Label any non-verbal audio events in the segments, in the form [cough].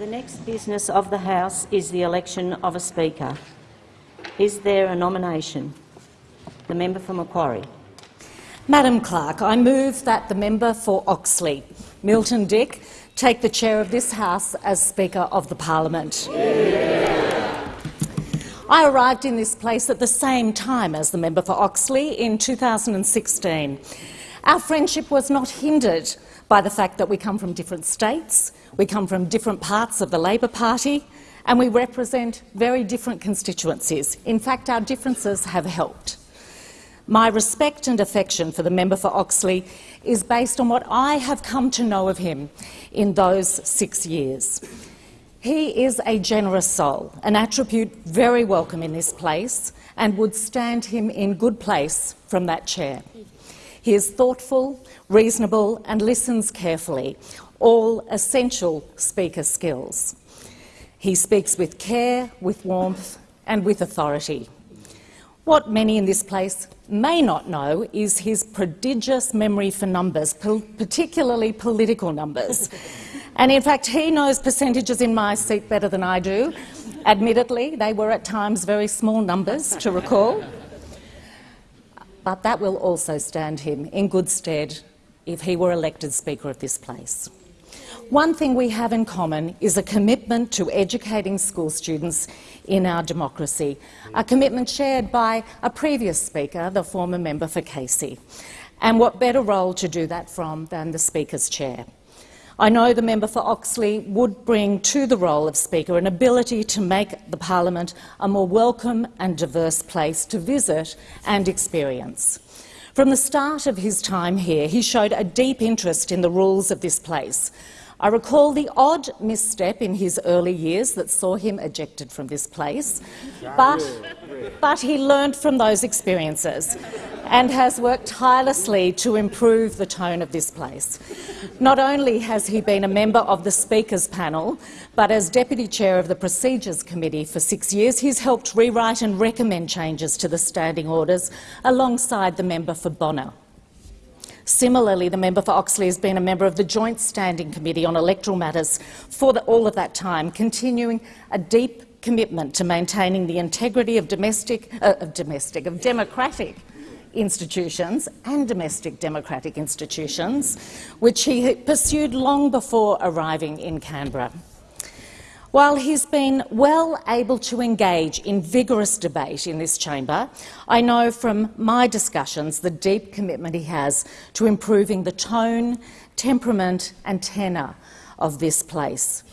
The next business of the House is the election of a Speaker. Is there a nomination? The member for Macquarie. Madam Clerk, I move that the member for Oxley, Milton Dick, take the chair of this House as Speaker of the Parliament. Yeah. I arrived in this place at the same time as the member for Oxley in 2016. Our friendship was not hindered by the fact that we come from different states, we come from different parts of the Labor Party, and we represent very different constituencies. In fact, our differences have helped. My respect and affection for the member for Oxley is based on what I have come to know of him in those six years. He is a generous soul, an attribute very welcome in this place and would stand him in good place from that chair. He is thoughtful, reasonable and listens carefully, all essential speaker skills. He speaks with care, with warmth and with authority. What many in this place may not know is his prodigious memory for numbers, particularly political numbers. [laughs] and in fact, he knows percentages in my seat better than I do. Admittedly, they were at times very small numbers to recall. But that will also stand him in good stead if he were elected Speaker of this place. One thing we have in common is a commitment to educating school students in our democracy, a commitment shared by a previous Speaker, the former member for Casey. And what better role to do that from than the Speaker's chair? I know the member for Oxley would bring to the role of Speaker an ability to make the parliament a more welcome and diverse place to visit and experience. From the start of his time here, he showed a deep interest in the rules of this place, I recall the odd misstep in his early years that saw him ejected from this place, but, but he learned from those experiences and has worked tirelessly to improve the tone of this place. Not only has he been a member of the Speaker's panel, but as Deputy Chair of the Procedures Committee for six years, he's helped rewrite and recommend changes to the standing orders alongside the member for Bonner. Similarly, the member for Oxley has been a member of the Joint Standing Committee on Electoral Matters for the, all of that time, continuing a deep commitment to maintaining the integrity of domestic, uh, of domestic, of democratic institutions and domestic democratic institutions, which he pursued long before arriving in Canberra. While he's been well able to engage in vigorous debate in this chamber, I know from my discussions the deep commitment he has to improving the tone, temperament and tenor of this place.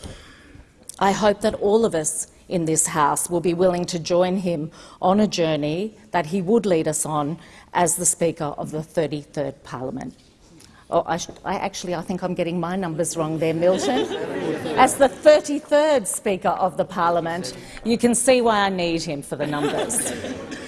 I hope that all of us in this House will be willing to join him on a journey that he would lead us on as the Speaker of the 33rd Parliament. Oh, I, I, actually, I think I'm getting my numbers wrong there, Milton. [laughs] As the 33rd Speaker of the Parliament, you can see why I need him for the numbers. [laughs]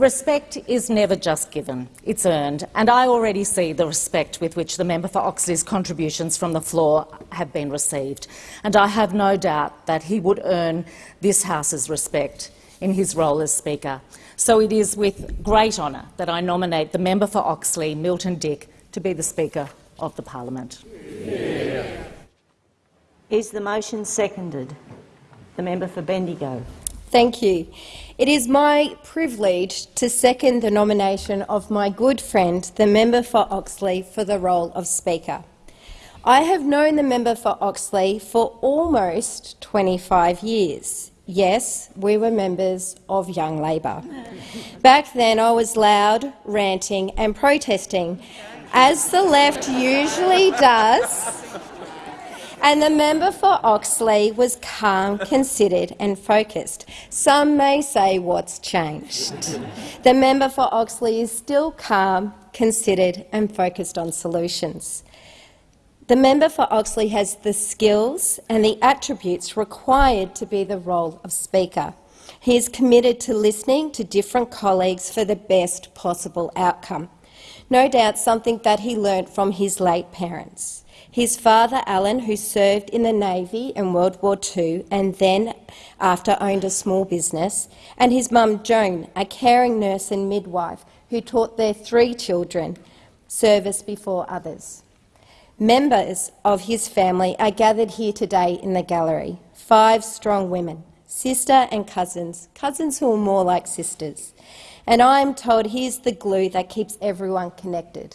Respect is never just given, it's earned, and I already see the respect with which the member for Oxley's contributions from the floor have been received, and I have no doubt that he would earn this House's respect in his role as Speaker. So it is with great honour that I nominate the member for Oxley, Milton Dick, to be the Speaker of the Parliament. Yeah. Is the motion seconded? The member for Bendigo. Thank you. It is my privilege to second the nomination of my good friend, the member for Oxley, for the role of Speaker. I have known the member for Oxley for almost 25 years. Yes, we were members of Young Labor. Back then I was loud, ranting and protesting as the left usually does, and the member for Oxley was calm, [laughs] considered and focused. Some may say what's changed. The member for Oxley is still calm, considered and focused on solutions. The member for Oxley has the skills and the attributes required to be the role of Speaker. He is committed to listening to different colleagues for the best possible outcome no doubt something that he learnt from his late parents. His father, Alan, who served in the Navy in World War II and then after owned a small business, and his mum, Joan, a caring nurse and midwife who taught their three children service before others. Members of his family are gathered here today in the gallery, five strong women, sister and cousins, cousins who are more like sisters. And I am told he is the glue that keeps everyone connected.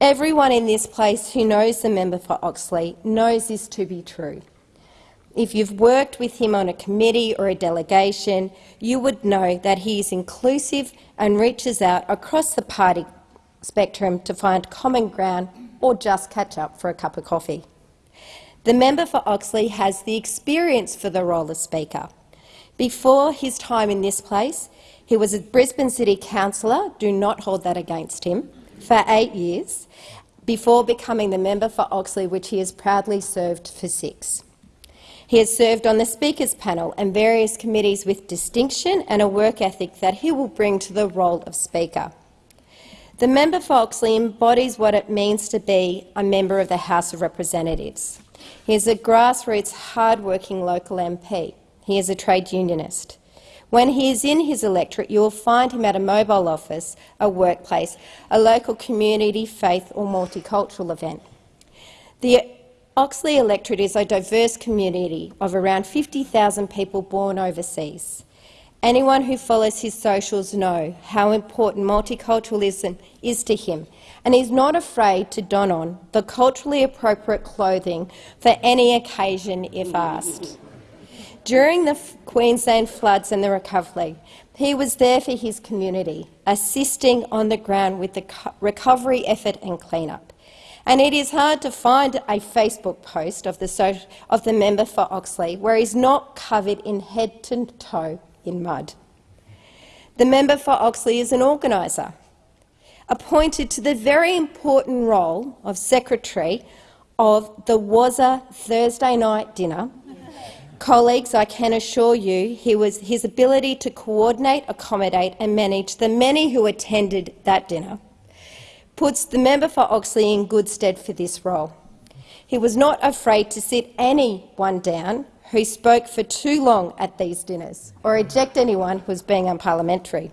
Everyone in this place who knows the member for Oxley knows this to be true. If you've worked with him on a committee or a delegation, you would know that he is inclusive and reaches out across the party spectrum to find common ground or just catch up for a cup of coffee. The member for Oxley has the experience for the role of Speaker. Before his time in this place, he was a Brisbane City Councillor, do not hold that against him, for eight years, before becoming the member for Oxley, which he has proudly served for six. He has served on the Speaker's panel and various committees with distinction and a work ethic that he will bring to the role of Speaker. The member for Oxley embodies what it means to be a member of the House of Representatives. He is a grassroots, hard-working local MP. He is a trade unionist. When he is in his electorate, you will find him at a mobile office, a workplace, a local community, faith or multicultural event. The Oxley electorate is a diverse community of around 50,000 people born overseas. Anyone who follows his socials know how important multiculturalism is to him, and he's not afraid to don on the culturally appropriate clothing for any occasion if asked. During the Queensland floods and the recovery, he was there for his community, assisting on the ground with the recovery effort and clean-up. And it is hard to find a Facebook post of the, of the member for Oxley where he's not covered in head to toe in mud. The member for Oxley is an organiser, appointed to the very important role of secretary of the Wazza Thursday night dinner Colleagues, I can assure you he was, his ability to coordinate, accommodate and manage the many who attended that dinner puts the member for Oxley in good stead for this role. He was not afraid to sit anyone down who spoke for too long at these dinners or eject anyone who was being unparliamentary.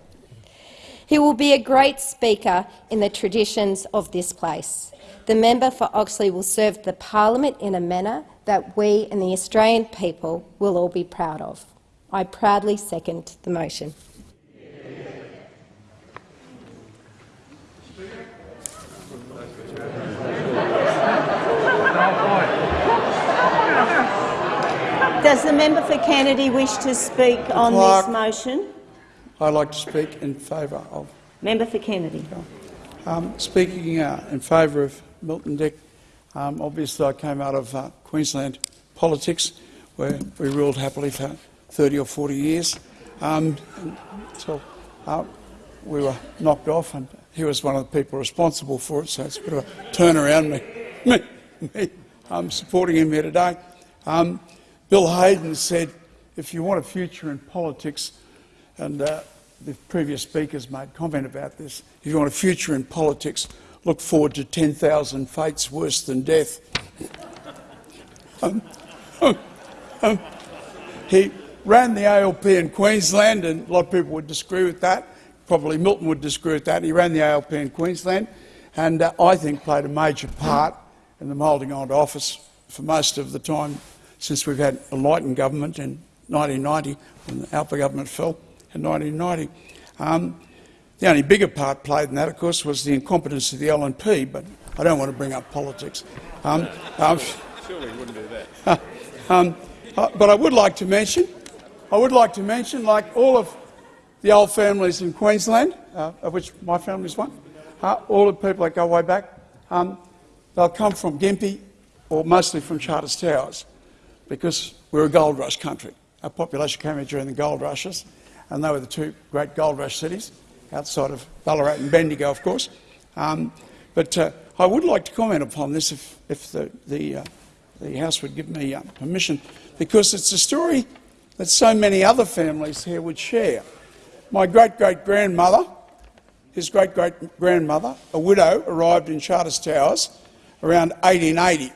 He will be a great speaker in the traditions of this place. The member for Oxley will serve the parliament in a manner that we and the Australian people will all be proud of. I proudly second the motion. Does the member for Kennedy wish to speak on Clark. this motion? I'd like to speak in favour of. Member for Kennedy. Um, speaking uh, in favour of Milton Dick, um, obviously I came out of uh, Queensland politics where we ruled happily for 30 or 40 years. Um, so uh, we were knocked off and he was one of the people responsible for it, so it's a bit of a turnaround me, [laughs] me, me um, supporting him here today. Um, Bill Hayden said, if you want a future in politics, and uh, the previous speakers made comment about this, if you want a future in politics, look forward to 10,000 fates worse than death. um, um, um, he ran the ALP in Queensland, and a lot of people would disagree with that. Probably Milton would disagree with that. He ran the ALP in Queensland, and uh, I think played a major part in them holding on to office for most of the time since we've had a Lighton government in 1990, when the ALPA government fell in 1990. The only bigger part played in that, of course, was the incompetence of the LNP, but I don't want to bring up politics. Um, Surely you wouldn't do that. um, uh, but I would like to mention, I would like to mention, like all of the old families in Queensland, uh, of which my family is one, uh, all the people that go way back, um, they'll come from Gympie or mostly from Charters Towers because we're a gold rush country. Our population came here during the gold rushes, and they were the two great gold rush cities, outside of Ballarat and Bendigo, of course. Um, but uh, I would like to comment upon this if, if the, the, uh, the House would give me uh, permission, because it's a story that so many other families here would share. My great-great-grandmother, his great-great-grandmother, a widow, arrived in Charters Towers around 1880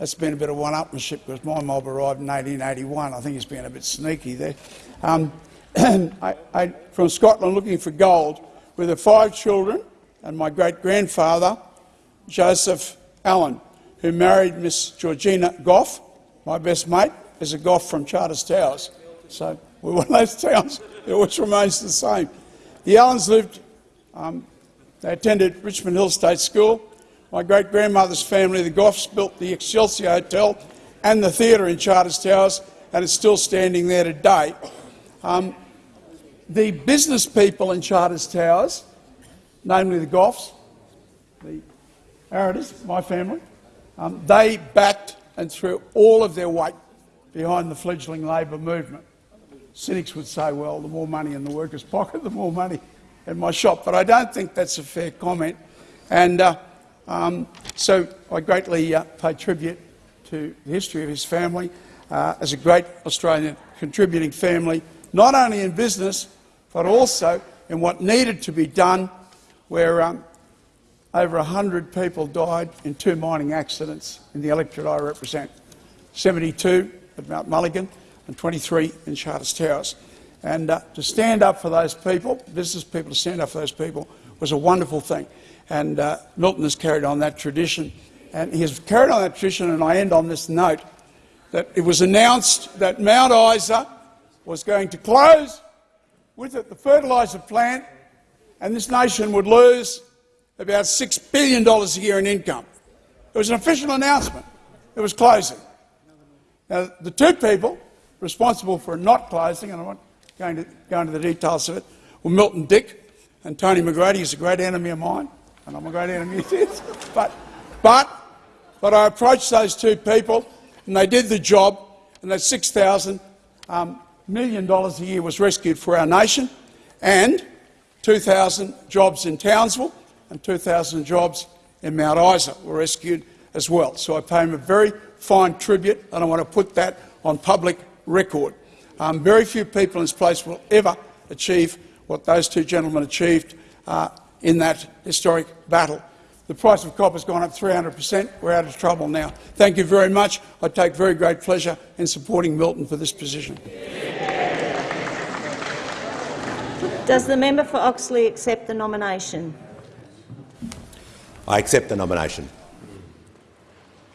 that's been a bit of one-upmanship because my mob arrived in 1881. I think he's been a bit sneaky there. Um, [clears throat] I, I, from Scotland looking for gold with her five children and my great-grandfather, Joseph Allen, who married Miss Georgina Goff. My best mate is a Goff from Charters Towers. So [laughs] we're one of those towns which remains the same. The Allens lived, um, they attended Richmond Hill State School. My great-grandmother's family, the Goffs, built the Excelsior Hotel and the theatre in Charters Towers, and it's still standing there today. Um, the business people in Charters Towers, namely the Goffs, the Ariders, my family, um, they backed and threw all of their weight behind the fledgling Labor movement. Cynics would say, well, the more money in the workers' pocket, [laughs] the more money in my shop. But I don't think that's a fair comment. And uh, um, so I greatly uh, pay tribute to the history of his family uh, as a great Australian contributing family, not only in business, but also in what needed to be done, where um, over 100 people died in two mining accidents in the electorate I represent, 72 at Mount Mulligan and 23 in Charters Towers. And uh, to stand up for those people, business people to stand up for those people, was a wonderful thing. And uh, Milton has carried on that tradition. And he has carried on that tradition, and I end on this note, that it was announced that Mount Isa was going to close, with it the fertiliser plant, and this nation would lose about $6 billion a year in income. It was an official announcement. It was closing. Now, the two people responsible for not closing, and I'm not going to go into the details of it, were Milton Dick and Tony McGrady. He's a great enemy of mine, and I'm a great enemy of his. [laughs] But, but, but I approached those two people, and they did the job, and that 6,000 um, million dollars a year was rescued for our nation, and 2,000 jobs in Townsville and 2,000 jobs in Mount Isa were rescued as well. So I pay him a very fine tribute, and I want to put that on public record. Um, very few people in this place will ever achieve what those two gentlemen achieved uh, in that historic battle. The price of copper has gone up 300 per cent. We're out of trouble now. Thank you very much. I take very great pleasure in supporting Milton for this position. Does the member for Oxley accept the nomination? I accept the nomination.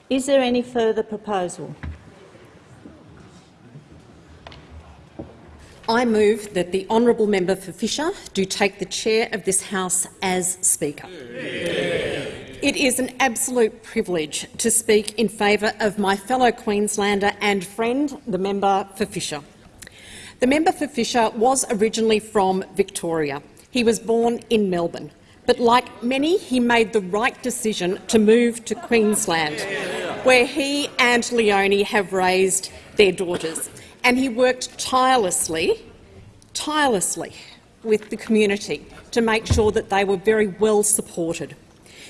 Is there any further proposal? I move that the honourable member for Fisher do take the chair of this House as Speaker. It is an absolute privilege to speak in favour of my fellow Queenslander and friend, the member for Fisher. The member for Fisher was originally from Victoria. He was born in Melbourne, but like many, he made the right decision to move to Queensland, where he and Leonie have raised their daughters and he worked tirelessly, tirelessly with the community to make sure that they were very well supported.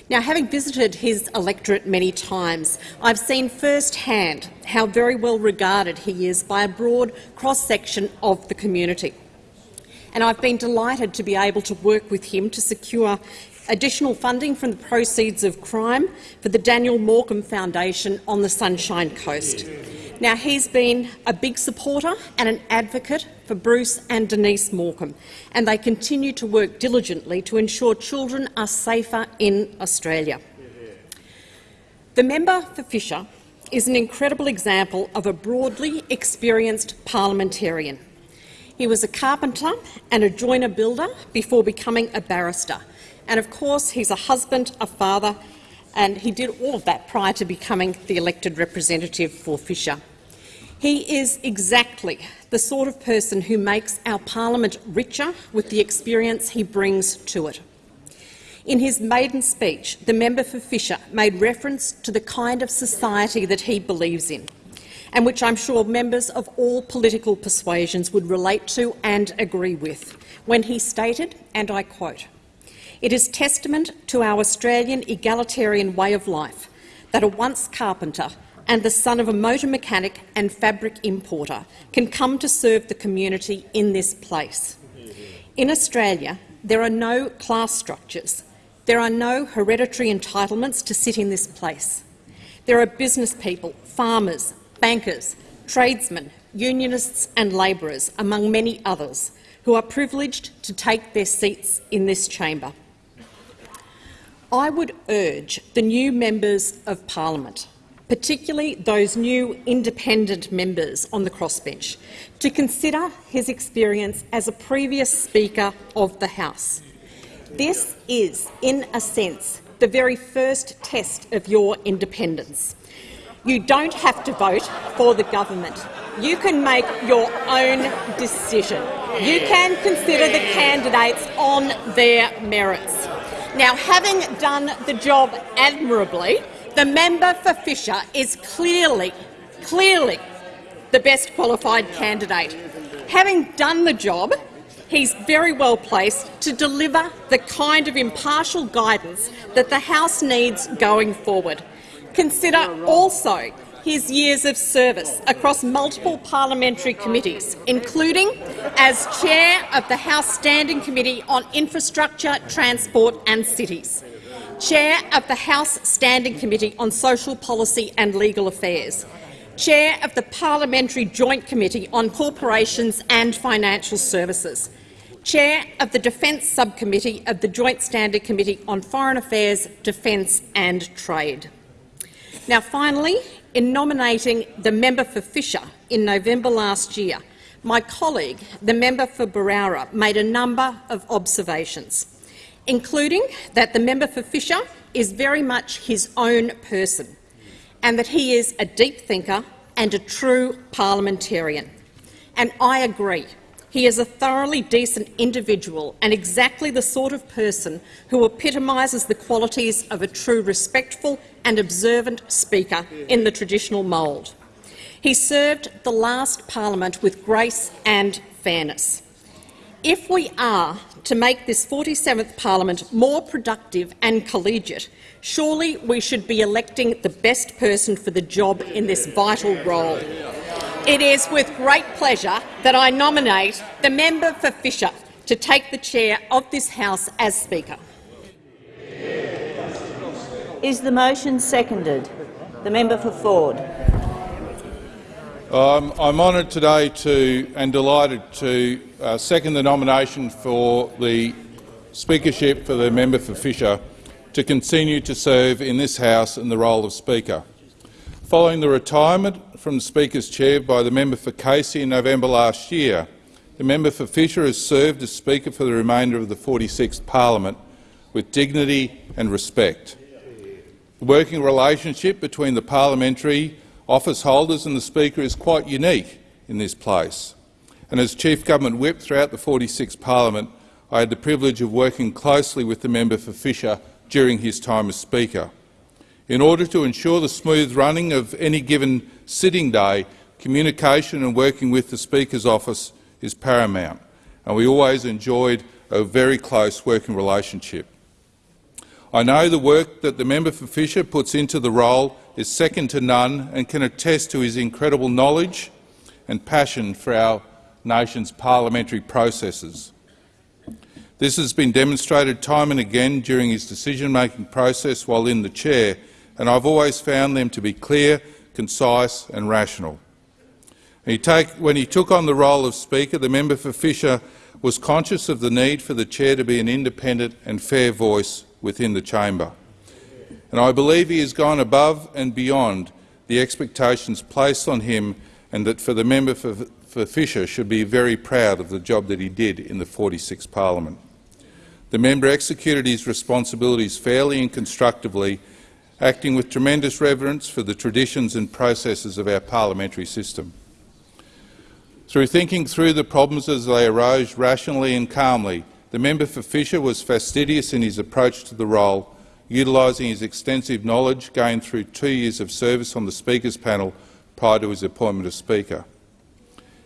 Now, having visited his electorate many times, I've seen firsthand how very well regarded he is by a broad cross-section of the community. And I've been delighted to be able to work with him to secure additional funding from the proceeds of crime for the Daniel Morcombe Foundation on the Sunshine Coast. Now, he's been a big supporter and an advocate for Bruce and Denise Morcombe, and they continue to work diligently to ensure children are safer in Australia. The member for Fisher is an incredible example of a broadly experienced parliamentarian. He was a carpenter and a joiner builder before becoming a barrister. And of course, he's a husband, a father and he did all of that prior to becoming the elected representative for Fisher. He is exactly the sort of person who makes our parliament richer with the experience he brings to it. In his maiden speech, the member for Fisher made reference to the kind of society that he believes in, and which I'm sure members of all political persuasions would relate to and agree with, when he stated, and I quote, it is testament to our Australian egalitarian way of life that a once carpenter and the son of a motor mechanic and fabric importer can come to serve the community in this place. In Australia, there are no class structures. There are no hereditary entitlements to sit in this place. There are business people, farmers, bankers, tradesmen, unionists and labourers, among many others, who are privileged to take their seats in this chamber. I would urge the new members of parliament, particularly those new independent members on the crossbench, to consider his experience as a previous Speaker of the House. This is, in a sense, the very first test of your independence. You don't have to vote for the government. You can make your own decision. You can consider the candidates on their merits. Now, having done the job admirably, the member for Fisher is clearly, clearly the best qualified candidate. Having done the job, he's very well placed to deliver the kind of impartial guidance that the House needs going forward. Consider also his years of service across multiple parliamentary committees, including as chair of the House Standing Committee on Infrastructure, Transport and Cities, chair of the House Standing Committee on Social Policy and Legal Affairs, chair of the Parliamentary Joint Committee on Corporations and Financial Services, chair of the Defence Subcommittee of the Joint Standing Committee on Foreign Affairs, Defence and Trade. Now, finally, in nominating the member for Fisher in November last year, my colleague, the member for Berowra, made a number of observations, including that the member for Fisher is very much his own person and that he is a deep thinker and a true parliamentarian. And I agree. He is a thoroughly decent individual and exactly the sort of person who epitomises the qualities of a true respectful and observant speaker in the traditional mould. He served the last parliament with grace and fairness. If we are to make this 47th parliament more productive and collegiate, surely we should be electing the best person for the job in this vital role. It is with great pleasure that I nominate the member for Fisher to take the chair of this House as Speaker. Is the motion seconded? The member for Forde. Um, I'm honoured today to and delighted to uh, second the nomination for the speakership for the member for Fisher to continue to serve in this House in the role of Speaker. Following the retirement from the Speaker's chair by the member for Casey in November last year, the member for Fisher has served as Speaker for the remainder of the 46th Parliament with dignity and respect. The working relationship between the parliamentary office holders and the Speaker is quite unique in this place. And as Chief Government Whip throughout the 46th Parliament, I had the privilege of working closely with the member for Fisher during his time as Speaker. In order to ensure the smooth running of any given sitting day, communication and working with the Speaker's office is paramount, and we always enjoyed a very close working relationship. I know the work that the member for Fisher puts into the role is second to none and can attest to his incredible knowledge and passion for our nation's parliamentary processes. This has been demonstrated time and again during his decision-making process while in the chair, and I've always found them to be clear, concise and rational. He take, when he took on the role of Speaker, the member for Fisher was conscious of the need for the chair to be an independent and fair voice within the chamber. And I believe he has gone above and beyond the expectations placed on him and that for the member for, for Fisher should be very proud of the job that he did in the 46th parliament. The member executed his responsibilities fairly and constructively acting with tremendous reverence for the traditions and processes of our parliamentary system. Through thinking through the problems as they arose rationally and calmly, the member for Fisher was fastidious in his approach to the role, utilising his extensive knowledge gained through two years of service on the Speaker's panel prior to his appointment as Speaker.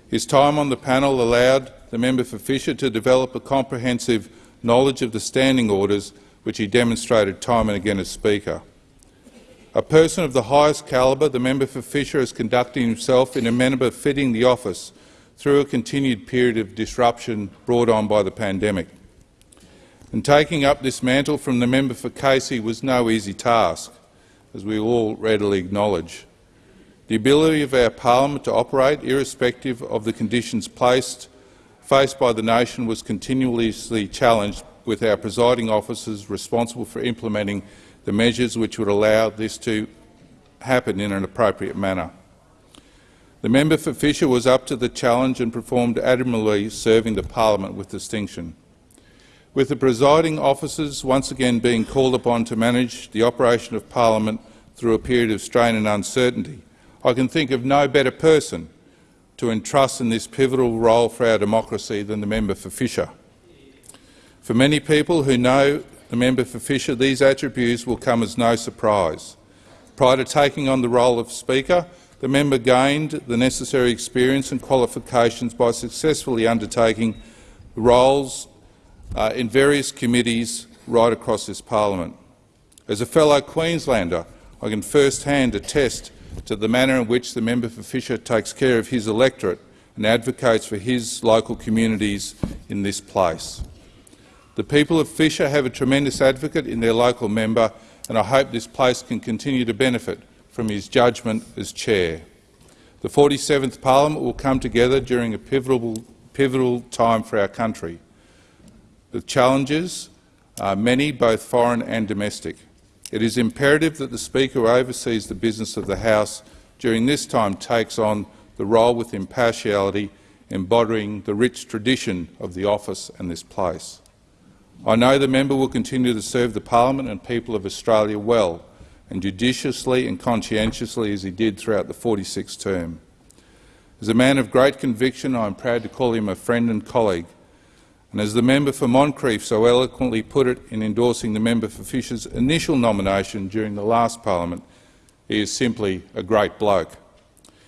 His time on the panel allowed the member for Fisher to develop a comprehensive knowledge of the standing orders, which he demonstrated time and again as Speaker. A person of the highest calibre, the member for Fisher is conducting himself in a manner befitting the office through a continued period of disruption brought on by the pandemic. And taking up this mantle from the member for Casey was no easy task, as we all readily acknowledge. The ability of our parliament to operate, irrespective of the conditions placed, faced by the nation, was continuously challenged with our presiding officers responsible for implementing the measures which would allow this to happen in an appropriate manner. The member for Fisher was up to the challenge and performed admirably, serving the parliament with distinction. With the presiding officers once again being called upon to manage the operation of parliament through a period of strain and uncertainty, I can think of no better person to entrust in this pivotal role for our democracy than the member for Fisher. For many people who know the member for Fisher, these attributes will come as no surprise. Prior to taking on the role of Speaker, the member gained the necessary experience and qualifications by successfully undertaking roles uh, in various committees right across this parliament. As a fellow Queenslander, I can first-hand attest to the manner in which the member for Fisher takes care of his electorate and advocates for his local communities in this place. The people of Fisher have a tremendous advocate in their local member, and I hope this place can continue to benefit from his judgment as chair. The 47th Parliament will come together during a pivotal, pivotal time for our country. The challenges are many, both foreign and domestic. It is imperative that the Speaker who oversees the business of the House during this time takes on the role with impartiality, embodying the rich tradition of the office and this place. I know the member will continue to serve the parliament and people of Australia well, and judiciously and conscientiously as he did throughout the 46th term. As a man of great conviction, I am proud to call him a friend and colleague. And as the member for Moncrieff so eloquently put it in endorsing the member for Fisher's initial nomination during the last parliament, he is simply a great bloke.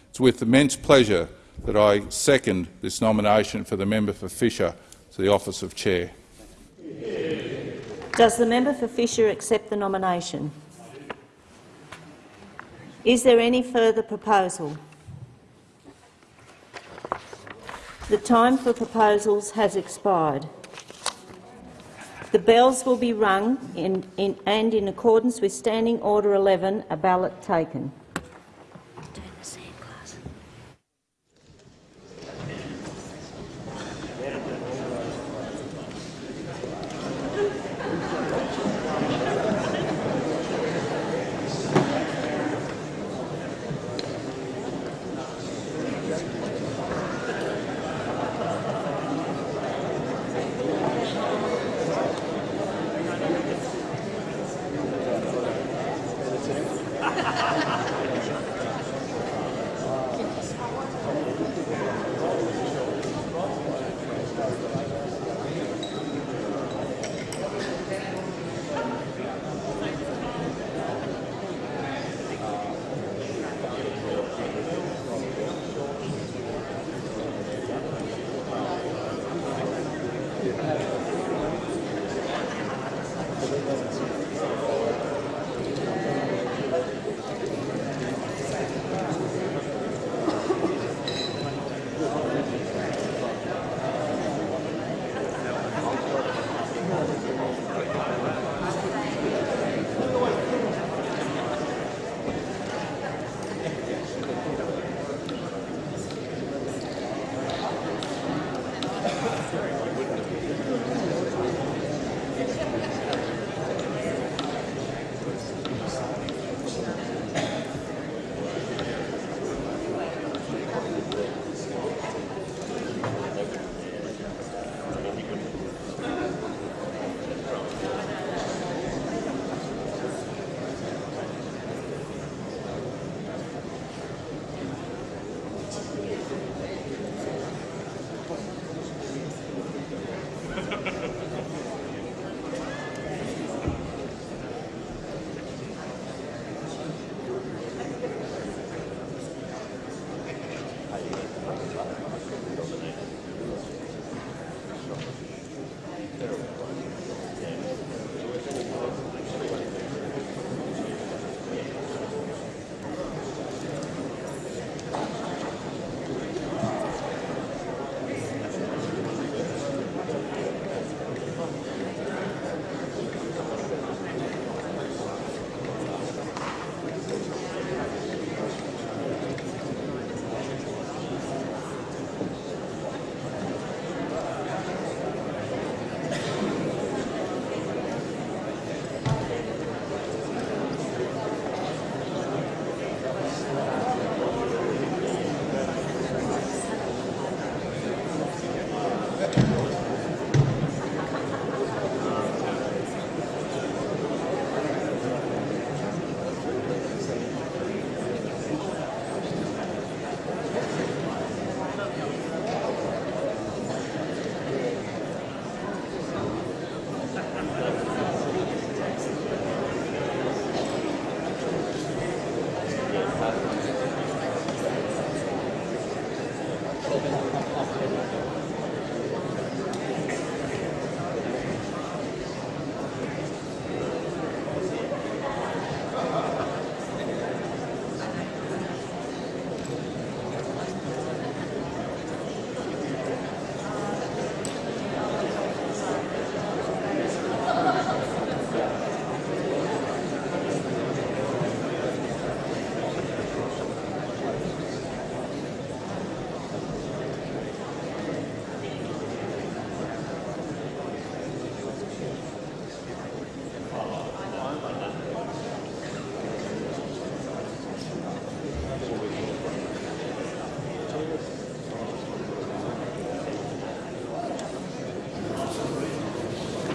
It's with immense pleasure that I second this nomination for the member for Fisher to the office of chair. Does the member for Fisher accept the nomination? Is there any further proposal? The time for proposals has expired. The bells will be rung in, in, and in accordance with Standing Order 11, a ballot taken.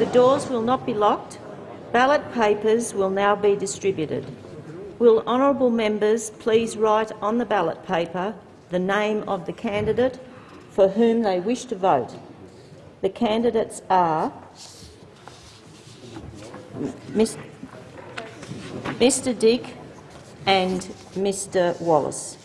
The doors will not be locked. Ballot papers will now be distributed. Will honourable members please write on the ballot paper the name of the candidate for whom they wish to vote? The candidates are Mr Dick and Mr Wallace.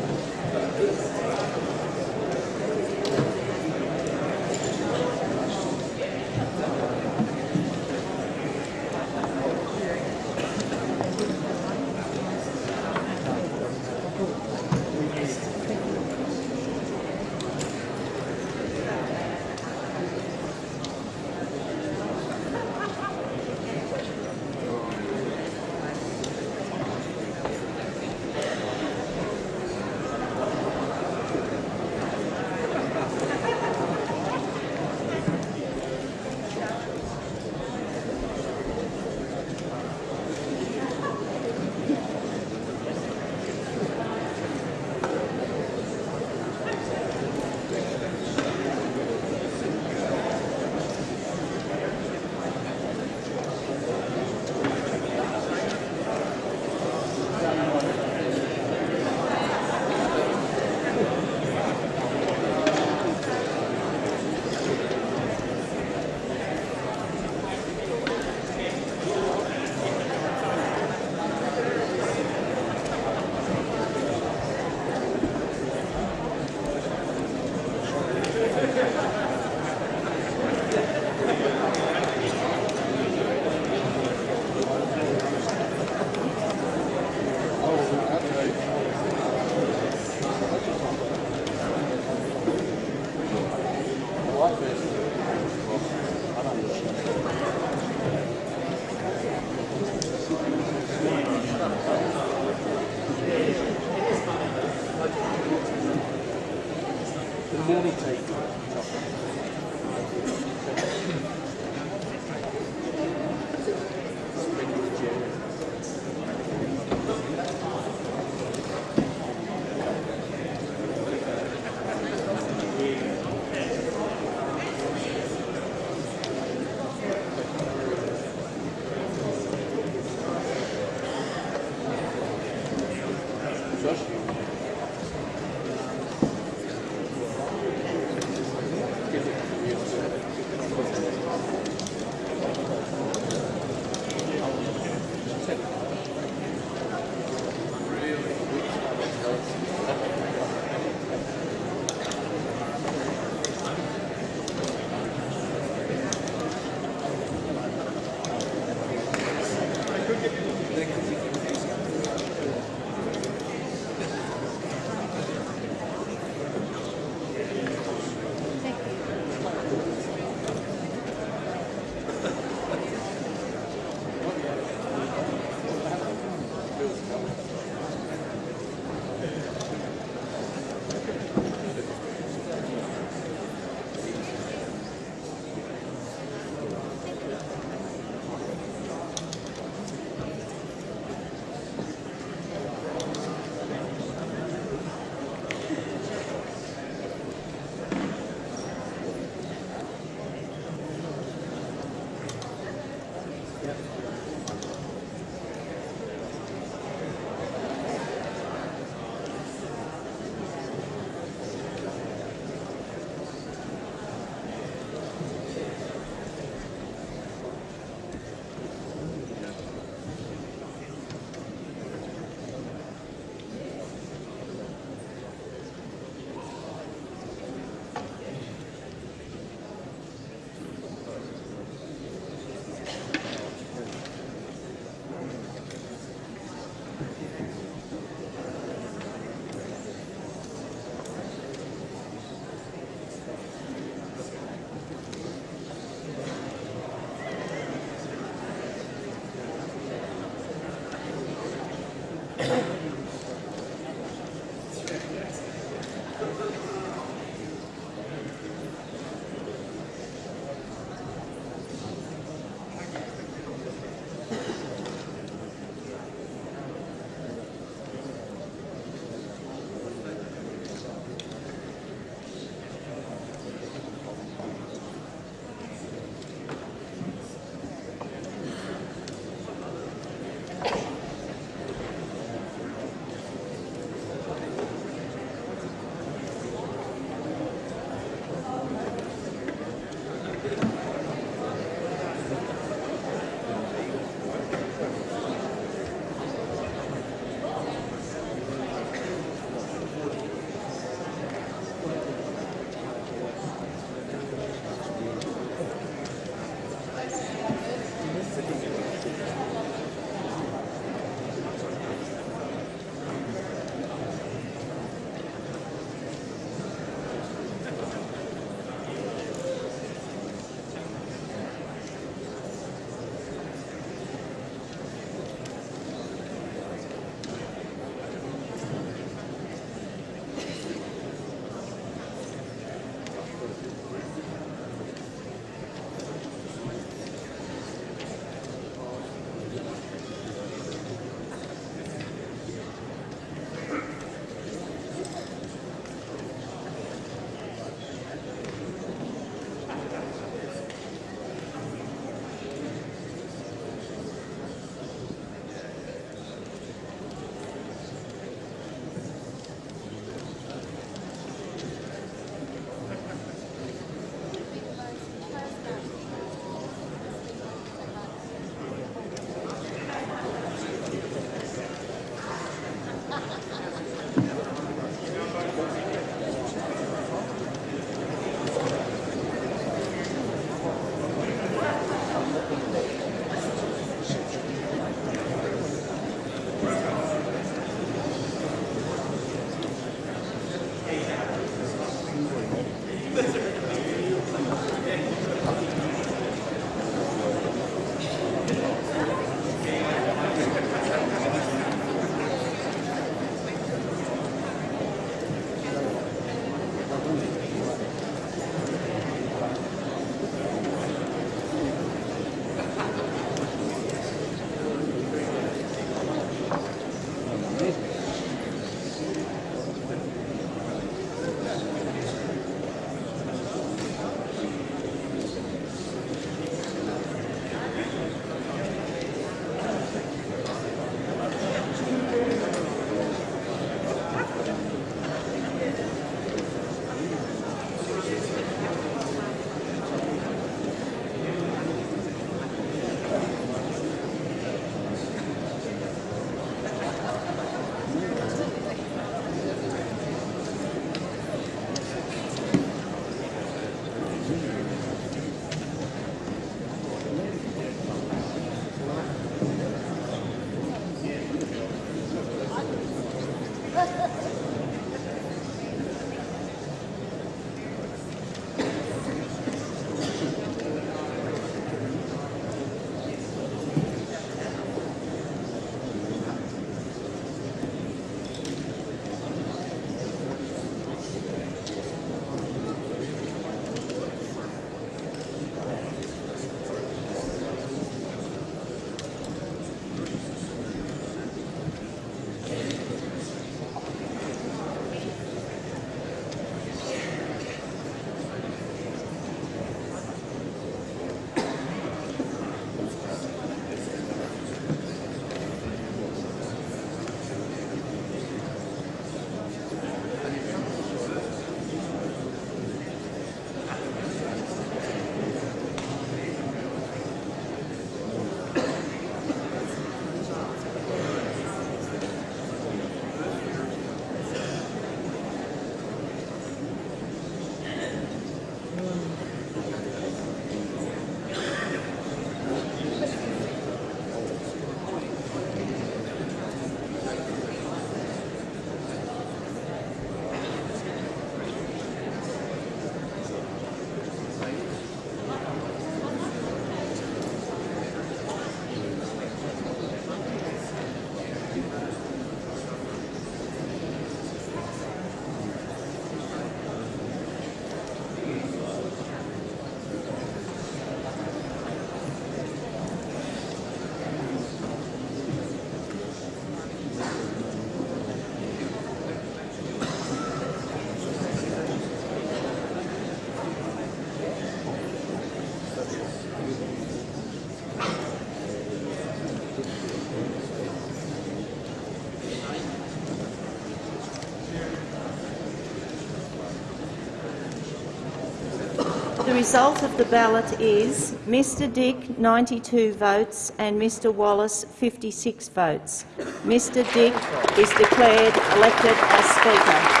Result of the ballot is Mr Dick 92 votes and Mr Wallace 56 votes. Mr Dick is declared elected as Speaker.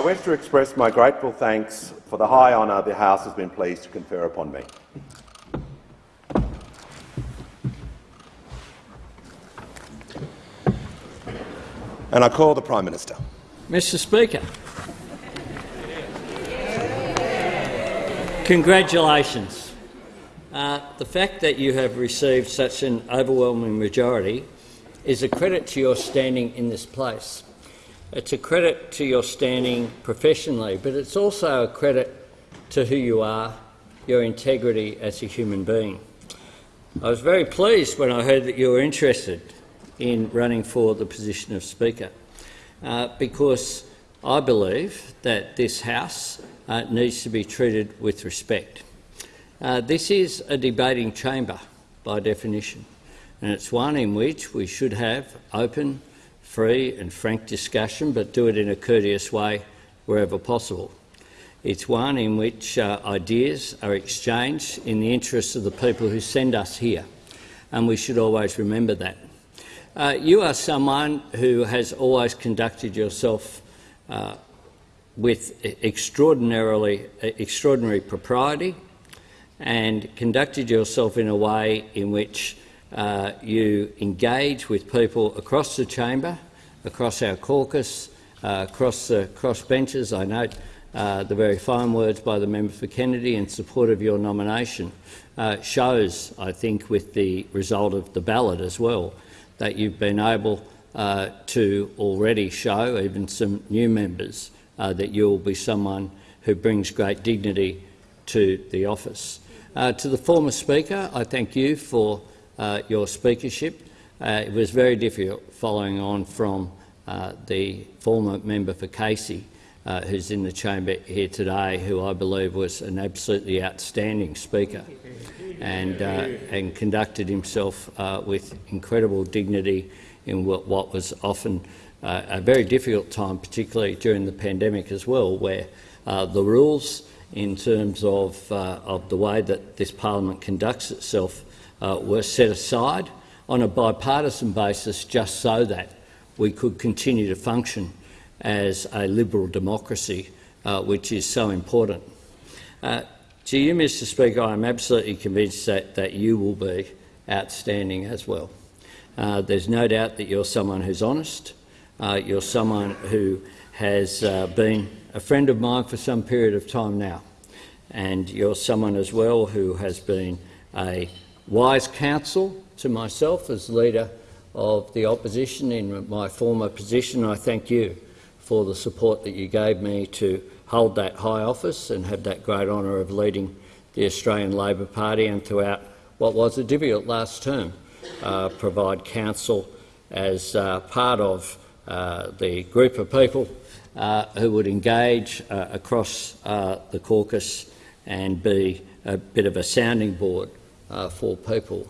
I wish to express my grateful thanks for the high honour the House has been pleased to confer upon me. And I call the Prime Minister. Mr Speaker, congratulations. Uh, the fact that you have received such an overwhelming majority is a credit to your standing in this place. It's a credit to your standing professionally, but it's also a credit to who you are, your integrity as a human being. I was very pleased when I heard that you were interested in running for the position of Speaker, uh, because I believe that this House uh, needs to be treated with respect. Uh, this is a debating chamber by definition, and it's one in which we should have open, free and frank discussion, but do it in a courteous way wherever possible. It's one in which uh, ideas are exchanged in the interests of the people who send us here, and we should always remember that. Uh, you are someone who has always conducted yourself uh, with extraordinarily extraordinary propriety and conducted yourself in a way in which uh, you engage with people across the chamber, across our caucus, uh, across the cross benches. I note uh, the very fine words by the member for Kennedy in support of your nomination uh, shows, I think, with the result of the ballot as well, that you've been able uh, to already show, even some new members, that you will be someone who brings great dignity to the office. to the former Speaker, I thank you for uh, your speakership. Uh, it was very difficult following on from uh, the former member for Casey, uh, who's in the chamber here today, who I believe was an absolutely outstanding speaker and, uh, and conducted himself uh, with incredible dignity in what, what was often a very difficult time, particularly during the pandemic as well, where the rules in terms of, of the way that this parliament conducts itself uh, were set aside on a bipartisan basis just so that we could continue to function as a liberal democracy, uh, which is so important. Uh, to you, Mr Speaker, I am absolutely convinced that, that you will be outstanding as well. Uh, there's no doubt that you're someone who's honest, uh, you're someone who has uh, been a friend of mine for some period of time now, and you're someone as well who has been a wise counsel to myself as leader of the opposition in my former position. I thank you for the support that you gave me to hold that high office and have that great honour of leading the Australian Labor Party and throughout what was a difficult last term, uh, provide counsel as uh, part of uh, the group of people uh, who would engage uh, across uh, the caucus and be a bit of a sounding board uh, for people.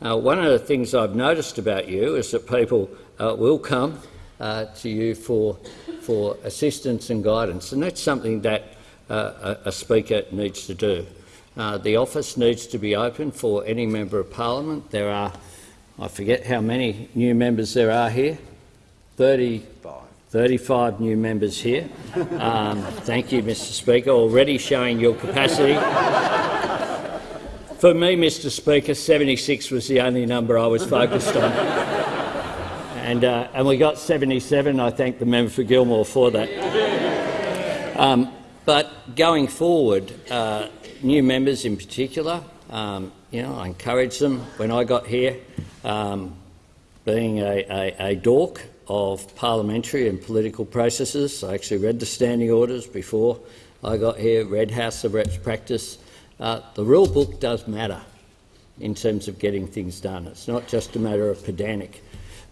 Uh, one of the things I've noticed about you is that people uh, will come uh, to you for, for assistance and guidance, and that's something that uh, a, speaker needs to do. Uh, the office needs to be open for any member of parliament. There are, I forget how many new members there are here, 30, 35 new members here. Um, thank you, Mr Speaker, already showing your capacity. For me, Mr Speaker, 76 was the only number I was focused on. and, uh, and we got 77. I thank the member for Gilmore for that. Um, but going forward, uh, new members in particular, um, you know, I encourage them. When I got here, um, being a, a, a dork of parliamentary and political processes, I actually read the standing orders before I got here, read House of Reps practice. Uh, the rule book does matter in terms of getting things done. It's not just a matter of pedantic,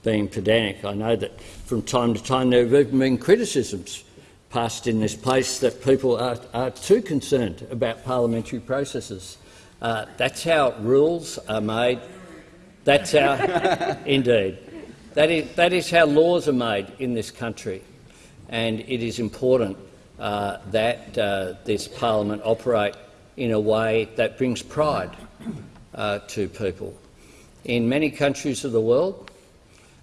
being pedantic. I know that from time to time there have even been criticisms passed in this place that people are, are too concerned about parliamentary processes. Uh, that's how rules are made. That's how, [laughs] indeed, that is, that is how laws are made in this country. And it is important uh, that uh, this parliament operate in a way that brings pride uh, to people. In many countries of the world,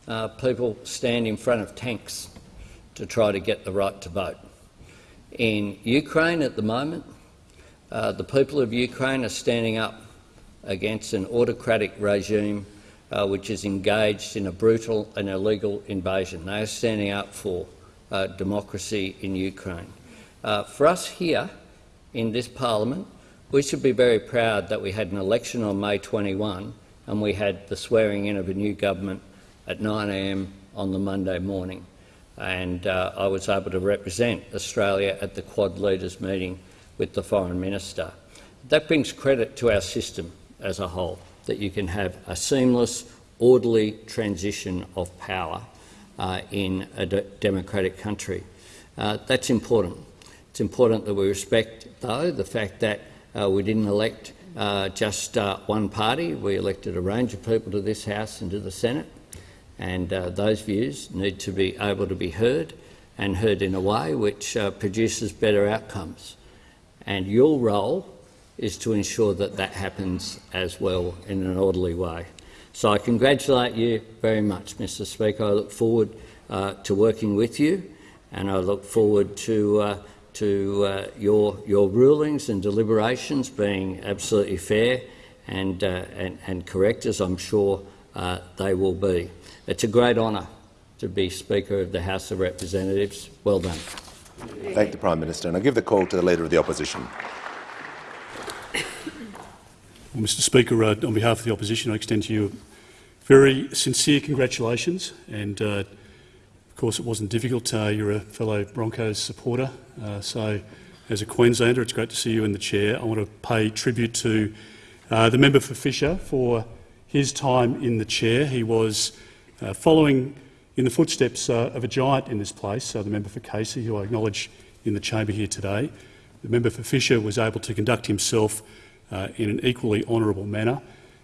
uh, people stand in front of tanks to try to get the right to vote. In Ukraine at the moment, uh, the people of Ukraine are standing up against an autocratic regime uh, which is engaged in a brutal and illegal invasion. They are standing up for uh, democracy in Ukraine. Uh, for us here in this parliament, we should be very proud that we had an election on May 21 and we had the swearing in of a new government at 9am on the Monday morning. And uh, I was able to represent Australia at the Quad Leaders meeting with the Foreign Minister. That brings credit to our system as a whole, that you can have a seamless, orderly transition of power uh, in a de democratic country. Uh, that's important. It's important that we respect, though, the fact that uh, we didn't elect uh, just uh, one party. We elected a range of people to this House and to the Senate, and uh, those views need to be able to be heard and heard in a way which uh, produces better outcomes. And your role is to ensure that that happens as well in an orderly way. So I congratulate you very much, Mr Speaker. I look forward uh, to working with you and I look forward to to uh, your, your rulings and deliberations being absolutely fair and, uh, and, and, correct, as I'm sure uh, they will be. It's a great honour to be Speaker of the House of Representatives. Well done. Thank the Prime Minister. And I give the call to the Leader of the Opposition. Well, Mr Speaker, uh, on behalf of the Opposition, I extend to you very sincere congratulations and uh, of course, it wasn't difficult. Uh, you're a fellow Broncos supporter, uh, so as a Queenslander, it's great to see you in the chair. I want to pay tribute to uh, the member for Fisher for his time in the chair. He was uh, following in the footsteps uh, of a giant in this place, uh, the member for Casey, who I acknowledge in the chamber here today. The member for Fisher was able to conduct himself in an equally honourable manner.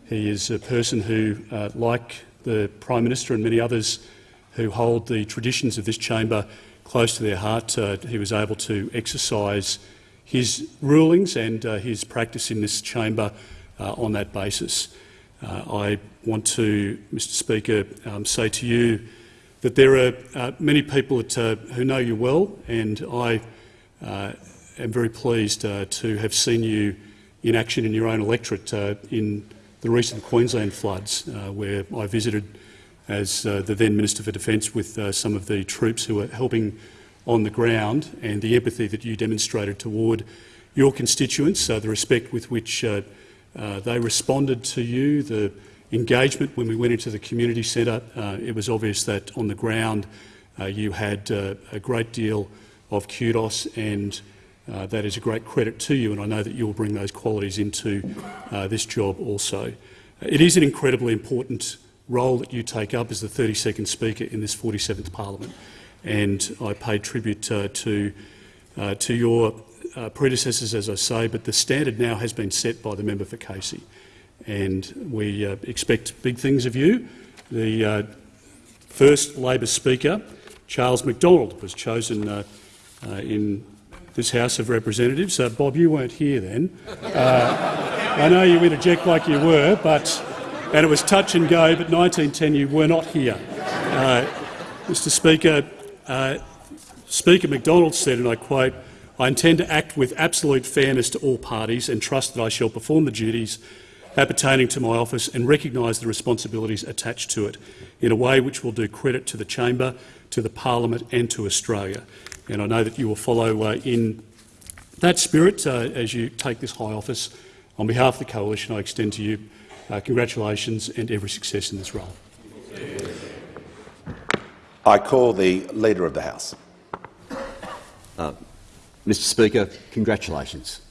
He is a person who, like the Prime Minister and many others, who hold the traditions of this chamber close to their heart. Uh, he was able to exercise his rulings and uh, his practice in this chamber uh, on that basis. Uh, I want to, Mr Speaker, um, say to you that there are uh, many people that, who know you well, and I am very pleased to have seen you in action in your own electorate in the recent Queensland floods, where I visited as uh, the then Minister for Defence with uh, some of the troops who were helping on the ground and the empathy that you demonstrated toward your constituents, uh, the respect with which they responded to you, the engagement when we went into the community centre. It was obvious that on the ground you had a great deal of kudos and uh, that is a great credit to you, and I know that you will bring those qualities into uh, this job also. It is an incredibly important role that you take up as the 32nd Speaker in this 47th Parliament. And I pay tribute uh, to, uh, to your uh, predecessors, as I say, but the standard now has been set by the member for Casey. And we uh, expect big things of you. The uh, first Labor Speaker, Charles McDonald, was chosen uh, in this House of Representatives. Bob, you weren't here then. I know you interject like you were, but and it was touch and go, but 1910 you were not here. Uh, Mr Speaker, uh, Speaker McDonald said, and I quote, I intend to act with absolute fairness to all parties and trust that I shall perform the duties appertaining to my office and recognise the responsibilities attached to it in a way which will do credit to the chamber, to the parliament and to Australia. And I know that you will follow uh, in that spirit, uh, as you take this high office, on behalf of the Coalition, I extend to you uh, congratulations and every success in this role. I call the Leader of the House. Mr Speaker, congratulations.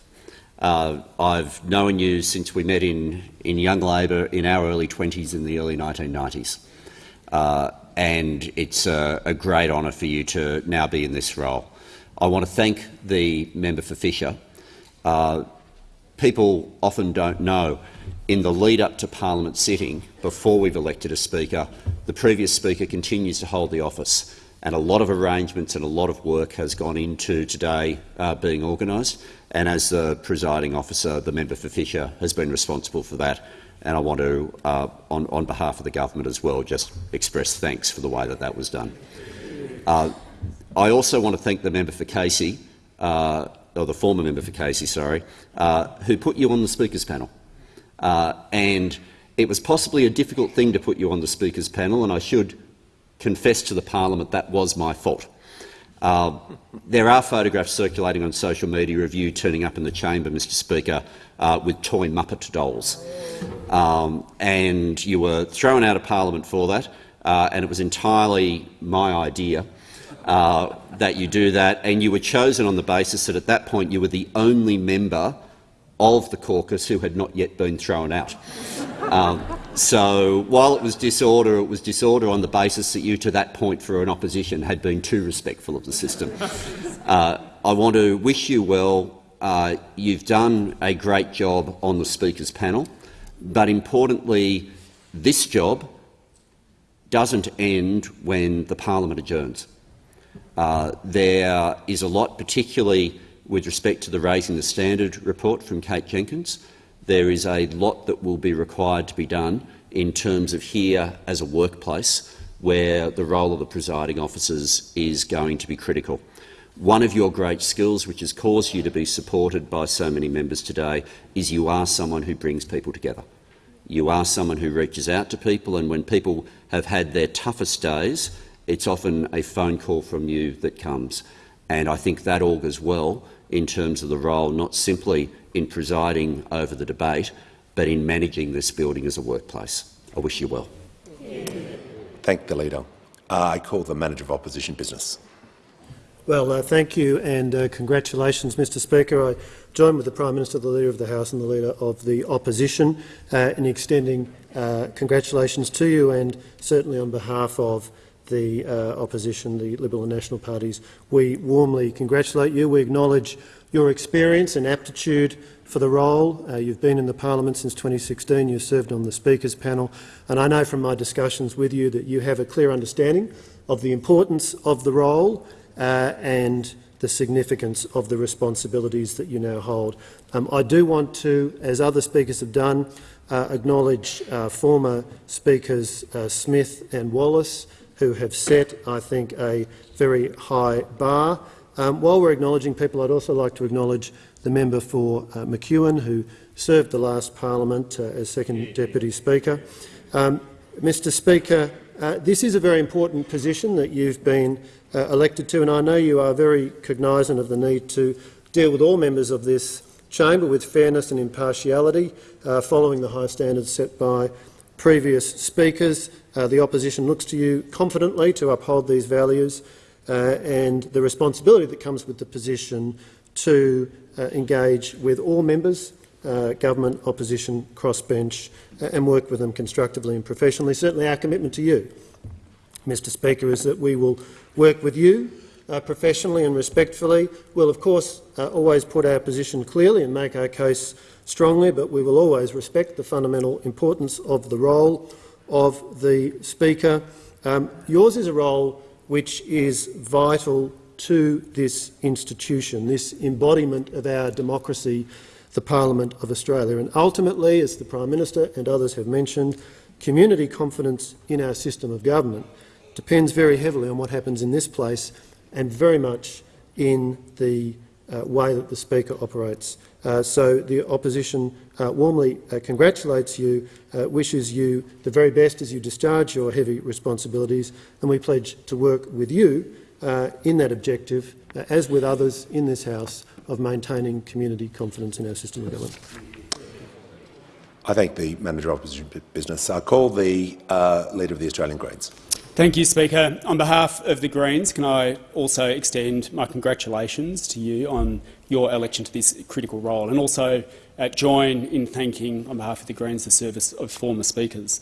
Uh, I've known you since we met in, in Young Labor in our early 20s in the early 1990s. Uh, and it's a, a great honour for you to now be in this role. I want to thank the member for Fisher. Uh, people often don't know, in the lead up to Parliament sitting, before we've elected a Speaker, the previous Speaker continues to hold the office and a lot of arrangements and a lot of work has gone into today uh, being organised. And as the presiding officer, the member for Fisher has been responsible for that. And I want to, uh, on, on, behalf of the government as well, just express thanks for the way that that was done. Uh, I also want to thank the member for Casey, uh, or the former member for Casey, sorry, uh, who put you on the Speaker's panel. Uh, and it was possibly a difficult thing to put you on the Speaker's panel, and I should confess to the parliament that was my fault. Uh, there are photographs circulating on social media of you turning up in the chamber, Mr Speaker, uh, with toy Muppet dolls. Um, and you were thrown out of parliament for that, uh, and it was entirely my idea uh, that you do that. And you were chosen on the basis that at that point you were the only member of the caucus who had not yet been thrown out. Um, so while it was disorder, it was disorder on the basis that you, to that point for an opposition, had been too respectful of the system. Uh, I want to wish you well. Uh, you've done a great job on the Speaker's panel, but importantly, this job doesn't end when the parliament adjourns. Uh, there is a lot, particularly with respect to the Raising the Standard report from Kate Jenkins, there is a lot that will be required to be done in terms of here as a workplace where the role of the presiding officers is going to be critical. One of your great skills, which has caused you to be supported by so many members today, is you are someone who brings people together. You are someone who reaches out to people, and when people have had their toughest days, it's often a phone call from you that comes. And I think that augurs well in terms of the role not simply in presiding over the debate, but in managing this building as a workplace. I wish you well. Thank the Leader. Uh, I call the Manager of Opposition Business. Well, uh, thank you and uh, congratulations, Mr Speaker. I join with the Prime Minister, the Leader of the House and the Leader of the Opposition uh, in extending uh, congratulations to you and certainly on behalf of the uh, opposition, the Liberal and National parties. We warmly congratulate you. We acknowledge your experience and aptitude for the role. Uh, you've been in the parliament since 2016. You've served on the Speaker's panel. And I know from my discussions with you that you have a clear understanding of the importance of the role uh, and the significance of the responsibilities that you now hold. Um, I do want to, as other speakers have done, uh, acknowledge uh, former Speakers uh, Smith and Wallace, who have set, I think, a very high bar. Um, while we're acknowledging people, I'd also like to acknowledge the member for uh, McEwen, who served the last parliament uh, as second deputy speaker. Um, Mr Speaker, uh, this is a very important position that you've been uh, elected to, and I know you are very cognisant of the need to deal with all members of this chamber with fairness and impartiality, uh, following the high standards set by previous speakers. Uh, the opposition looks to you confidently to uphold these values uh, and the responsibility that comes with the position to uh, engage with all members, uh, government, opposition, crossbench, uh, and work with them constructively and professionally. Certainly our commitment to you, Mr Speaker, is that we will work with you professionally and respectfully. We'll, of course, always put our position clearly and make our case strongly, but we will always respect the fundamental importance of the role of the Speaker. Um, yours is a role which is vital to this institution, this embodiment of our democracy, the Parliament of Australia. And ultimately, as the Prime Minister and others have mentioned, community confidence in our system of government depends very heavily on what happens in this place and very much in the uh, way that the Speaker operates. Uh, so the opposition uh, warmly uh, congratulates you, uh, wishes you the very best as you discharge your heavy responsibilities, and we pledge to work with you uh, in that objective, as with others in this House, of maintaining community confidence in our system of government. I thank the Manager of Opposition Business. I call the uh, Leader of the Australian Greens. Thank you, Speaker. On behalf of the Greens, can I also extend my congratulations to you on your election to this critical role and also uh, join in thanking, on behalf of the Greens, the service of former speakers.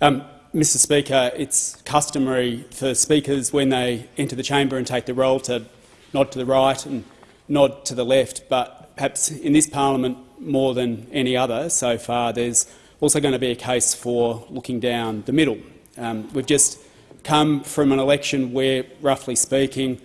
Um, Mr Speaker, it's customary for speakers when they enter the chamber and take the roll to nod to the right and nod to the left, but perhaps in this parliament more than any other so far, there's also going to be a case for looking down the middle. Um, we've just come from an election where, roughly speaking,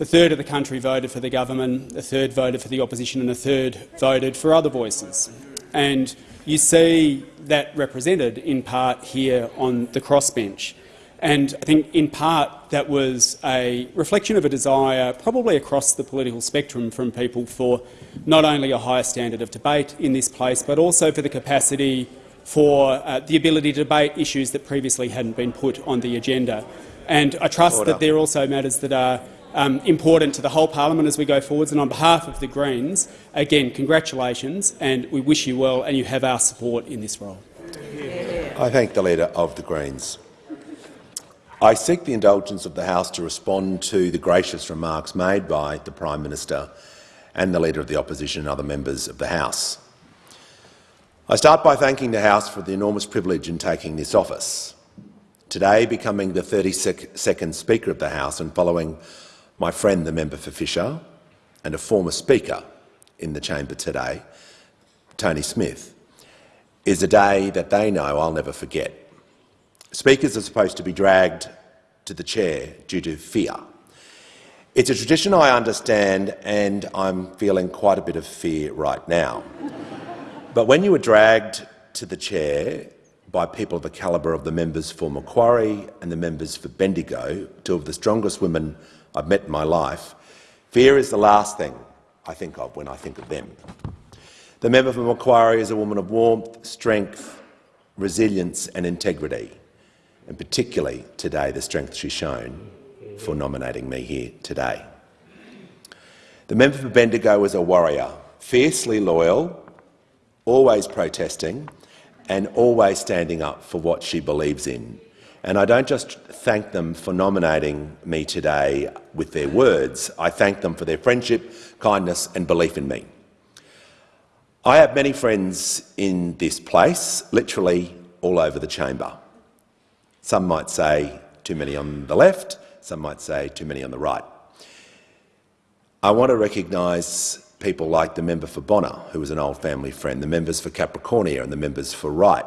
a third of the country voted for the government, a third voted for the opposition and a third voted for other voices. And you see that represented in part here on the crossbench. And I think in part that was a reflection of a desire, probably across the political spectrum, from people for not only a higher standard of debate in this place, but also for the capacity for uh, the ability to debate issues that previously hadn't been put on the agenda. And I trust Order. that there are also matters that are um, important to the whole parliament as we go forwards. And on behalf of the Greens, again, congratulations, and we wish you well, and you have our support in this role. I thank the Leader of the Greens. I seek the indulgence of the House to respond to the gracious remarks made by the Prime Minister and the Leader of the Opposition and other members of the House. I start by thanking the House for the enormous privilege in taking this office. Today, becoming the 32nd Speaker of the House and following my friend, the member for Fisher, and a former Speaker in the chamber today, Tony Smith, is a day that they know I'll never forget. Speakers are supposed to be dragged to the chair due to fear. It's a tradition I understand, and I'm feeling quite a bit of fear right now. but when you were dragged to the chair by people of the calibre of the members for Macquarie and the members for Bendigo, two of the strongest women I've met in my life, fear is the last thing I think of when I think of them. The member for Macquarie is a woman of warmth, strength, resilience and integrity and particularly today the strength she's shown for nominating me here today. The member for Bendigo was a warrior, fiercely loyal, always protesting and always standing up for what she believes in. And I don't just thank them for nominating me today with their words, I thank them for their friendship, kindness and belief in me. I have many friends in this place, literally all over the chamber. Some might say too many on the left, some might say too many on the right. I want to recognise people like the member for Bonner, who was an old family friend, the members for Capricornia and the members for Wright,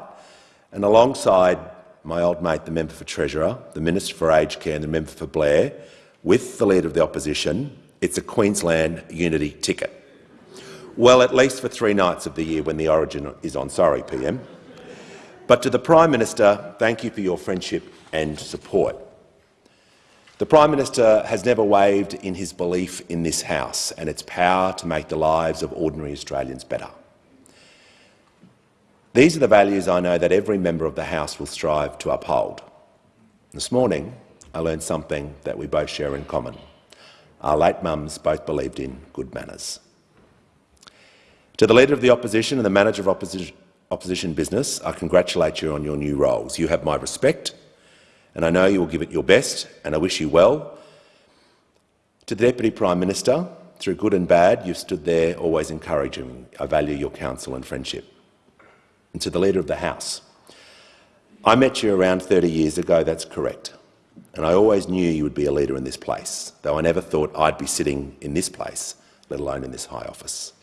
and alongside my old mate, the member for Treasurer, the Minister for Aged Care and the member for Blair, with the Leader of the Opposition, it's a Queensland unity ticket. Well, at least for three nights of the year when the origin is on. Sorry, PM. But to the Prime Minister, thank you for your friendship and support. The Prime Minister has never wavered in his belief in this House and its power to make the lives of ordinary Australians better. These are the values I know that every member of the House will strive to uphold. This morning, I learned something that we both share in common. Our late mums both believed in good manners. To the Leader of the Opposition and the Manager of Opposition, business, I congratulate you on your new roles. You have my respect, and I know you will give it your best, and I wish you well. To the Deputy Prime Minister, through good and bad, you've stood there always encouraging. I value your counsel and friendship. And to the Leader of the House, I met you around 30 years ago, that's correct. And I always knew you would be a leader in this place, though I never thought I'd be sitting in this place, let alone in this high office.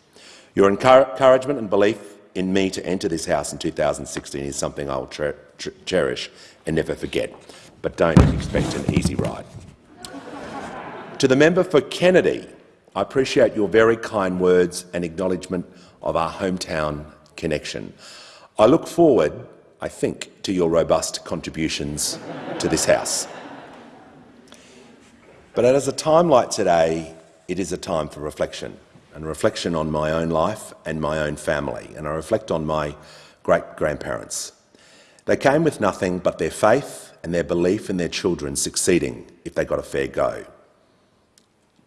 Your encouragement and belief in me to enter this House in 2016 is something I will cherish and never forget. But don't expect an easy ride. to the member for Kennedy, I appreciate your very kind words and acknowledgement of our hometown connection. I look forward, I think, to your robust contributions to this House. But at a time like today, it is a time for reflection and reflection on my own life and my own family, and I reflect on my great-grandparents. They came with nothing but their faith and their belief in their children succeeding if they got a fair go.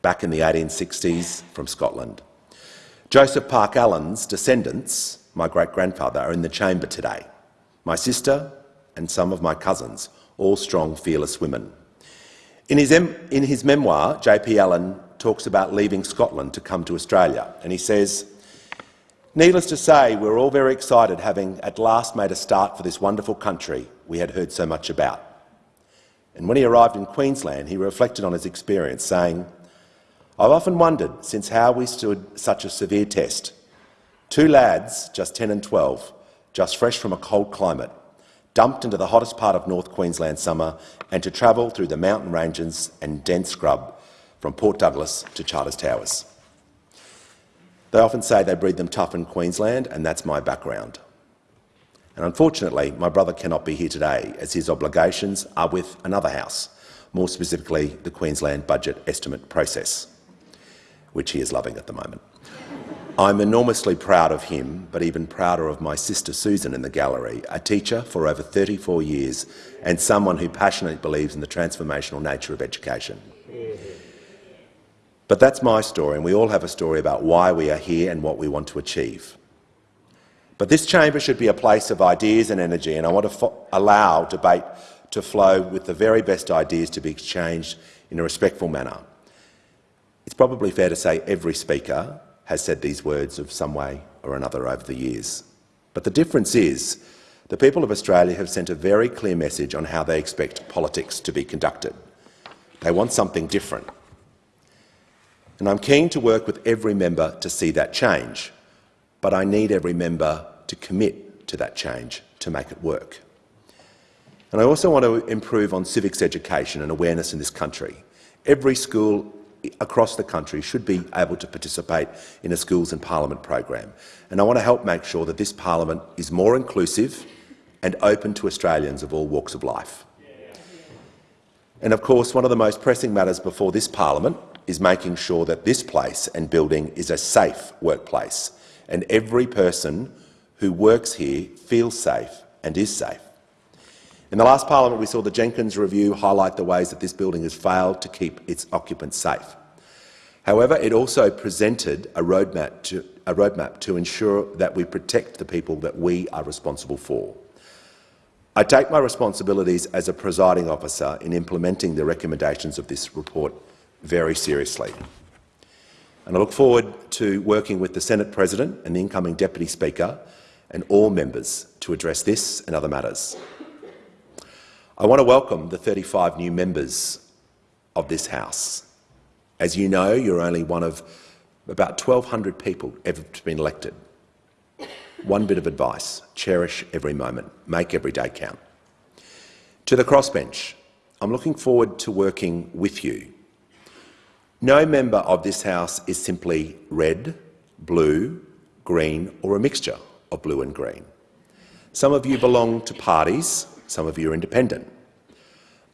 Back in the 1860s from Scotland. Joseph Park Allen's descendants, my great-grandfather, are in the chamber today. My sister and some of my cousins, all strong, fearless women. In his, in his memoir, J.P. Allen talks about leaving Scotland to come to Australia, and he says, Needless to say, we're all very excited having at last made a start for this wonderful country we had heard so much about. And when he arrived in Queensland, he reflected on his experience, saying, I've often wondered since how we stood such a severe test. Two lads, just 10 and 12, just fresh from a cold climate, dumped into the hottest part of North Queensland summer and to travel through the mountain ranges and dense scrub from Port Douglas to Charters Towers. They often say they breed them tough in Queensland, and that's my background. And unfortunately, my brother cannot be here today, as his obligations are with another House, more specifically the Queensland budget estimate process, which he is loving at the moment. I'm enormously proud of him, but even prouder of my sister Susan in the gallery, a teacher for over 34 years and someone who passionately believes in the transformational nature of education. But that's my story, and we all have a story about why we are here and what we want to achieve. But this chamber should be a place of ideas and energy, and I want to allow debate to flow with the very best ideas to be exchanged in a respectful manner. It's probably fair to say every speaker has said these words of some way or another over the years. But the difference is the people of Australia have sent a very clear message on how they expect politics to be conducted. They want something different. And I'm keen to work with every member to see that change, but I need every member to commit to that change to make it work. And I also want to improve on civics education and awareness in this country. Every school across the country should be able to participate in a Schools and Parliament program. And I want to help make sure that this parliament is more inclusive and open to Australians of all walks of life. And of course, one of the most pressing matters before this parliament is making sure that this place and building is a safe workplace and every person who works here feels safe and is safe. In the last parliament, we saw the Jenkins Review highlight the ways that this building has failed to keep its occupants safe. However, it also presented a roadmap, to, a roadmap to ensure that we protect the people that we are responsible for. I take my responsibilities as a presiding officer in implementing the recommendations of this report very seriously. And I look forward to working with the Senate President and the incoming Deputy Speaker and all members to address this and other matters. I want to welcome the 35 new members of this House. As you know, you're only one of about 1,200 people ever to been elected. One bit of advice, cherish every moment, make every day count. To the crossbench, I'm looking forward to working with you no member of this House is simply red, blue, green or a mixture of blue and green. Some of you belong to parties, some of you are independent.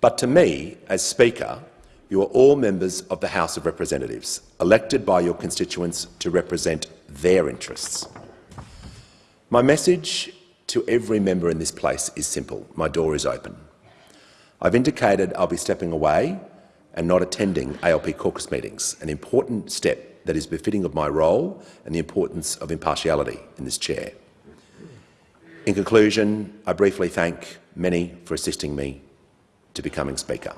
But to me, as Speaker, you are all members of the House of Representatives, elected by your constituents to represent their interests. My message to every member in this place is simple. My door is open. I've indicated I'll be stepping away and not attending ALP caucus meetings, an important step that is befitting of my role and the importance of impartiality in this chair. In conclusion, I briefly thank many for assisting me to becoming Speaker.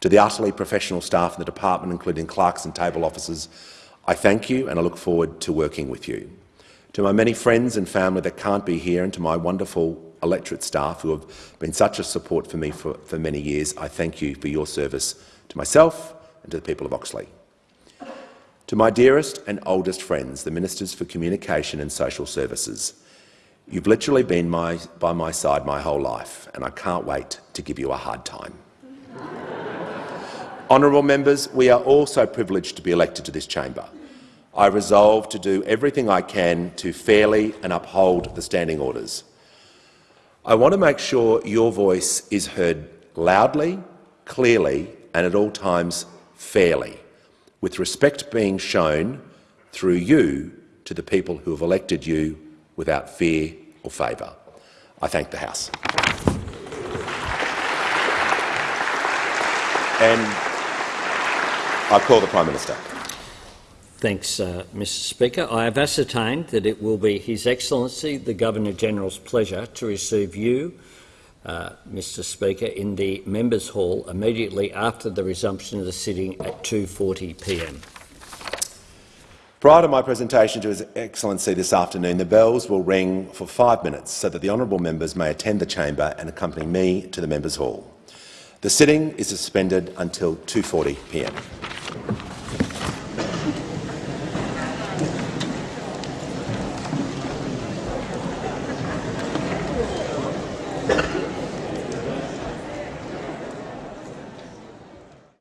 To the utterly professional staff in the department, including clerks and table officers, I thank you and I look forward to working with you. To my many friends and family that can't be here and to my wonderful electorate staff who have been such a support for me for, for many years, I thank you for your service to myself and to the people of Oxley. To my dearest and oldest friends, the Ministers for Communication and Social Services, you've literally been my, by my side my whole life, and I can't wait to give you a hard time. [laughs] Honourable members, we are also privileged to be elected to this chamber. I resolve to do everything I can to fairly and uphold the standing orders. I want to make sure your voice is heard loudly, clearly and at all times fairly, with respect being shown through you to the people who have elected you without fear or favour. I thank the House. And I call the Prime Minister. Thanks, uh, Mr Speaker. I have ascertained that it will be His Excellency the Governor-General's pleasure to receive you, uh, Mr Speaker, in the Members' Hall immediately after the resumption of the sitting at 2.40pm. Prior to my presentation to His Excellency this afternoon, the bells will ring for five minutes so that the honourable members may attend the chamber and accompany me to the Members' Hall. The sitting is suspended until 2.40pm.